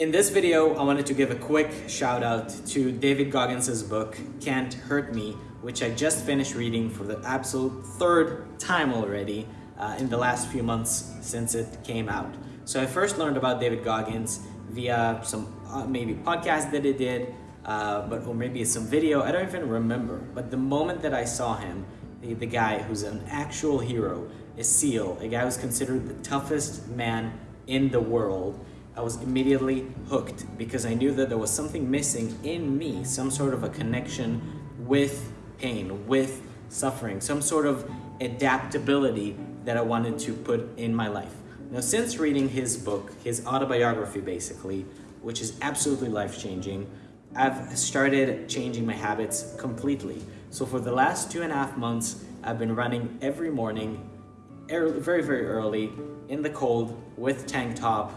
In this video, I wanted to give a quick shout out to David Goggins' book, Can't Hurt Me, which I just finished reading for the absolute third time already uh, in the last few months since it came out. So I first learned about David Goggins via some uh, maybe podcast that he did, uh, but or maybe some video, I don't even remember. But the moment that I saw him, the, the guy who's an actual hero, a SEAL, a guy who's considered the toughest man in the world, I was immediately hooked because I knew that there was something missing in me, some sort of a connection with pain, with suffering, some sort of adaptability that I wanted to put in my life. Now, since reading his book, his autobiography basically, which is absolutely life-changing, I've started changing my habits completely. So for the last two and a half months, I've been running every morning, early, very, very early, in the cold, with tank top,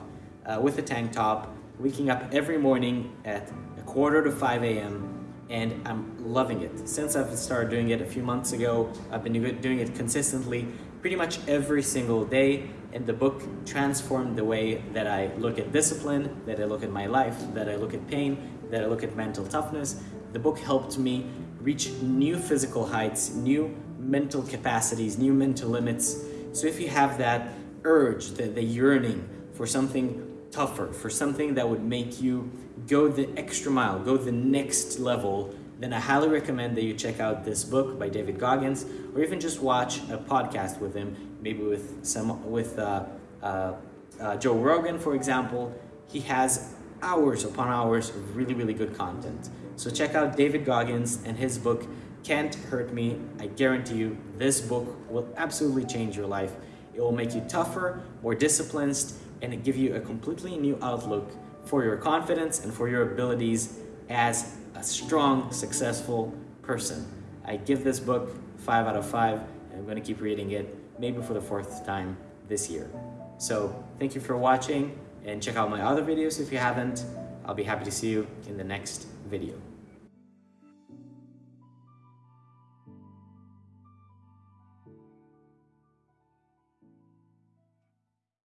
uh, with a tank top, waking up every morning at a quarter to 5 a.m. and I'm loving it. Since I've started doing it a few months ago, I've been doing it consistently pretty much every single day and the book transformed the way that I look at discipline, that I look at my life, that I look at pain, that I look at mental toughness. The book helped me reach new physical heights, new mental capacities, new mental limits. So if you have that urge, the, the yearning for something tougher, for something that would make you go the extra mile, go the next level, then I highly recommend that you check out this book by David Goggins, or even just watch a podcast with him, maybe with some with uh, uh, uh, Joe Rogan, for example. He has hours upon hours of really, really good content. So check out David Goggins and his book, Can't Hurt Me. I guarantee you, this book will absolutely change your life. It will make you tougher, more disciplined, and it give you a completely new outlook for your confidence and for your abilities as a strong, successful person. I give this book five out of five, and I'm gonna keep reading it, maybe for the fourth time this year. So thank you for watching, and check out my other videos if you haven't. I'll be happy to see you in the next video.